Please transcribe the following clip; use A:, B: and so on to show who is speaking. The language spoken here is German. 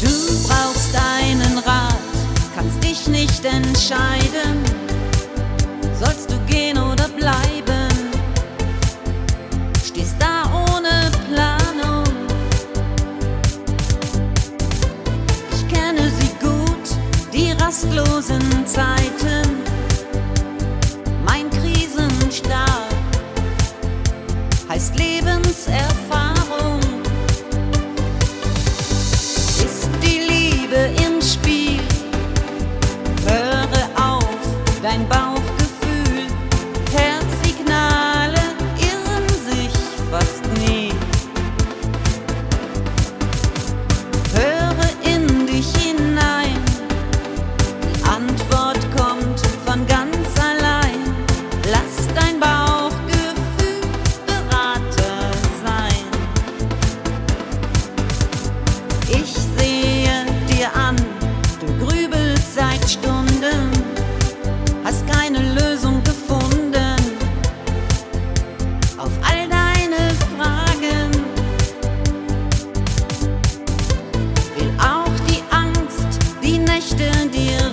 A: Du brauchst einen Rat, kannst dich nicht entscheiden. Sollst du gehen oder bleiben? Stehst da ohne Planung. Ich kenne sie gut, die rastlosen Zeiten. and by dia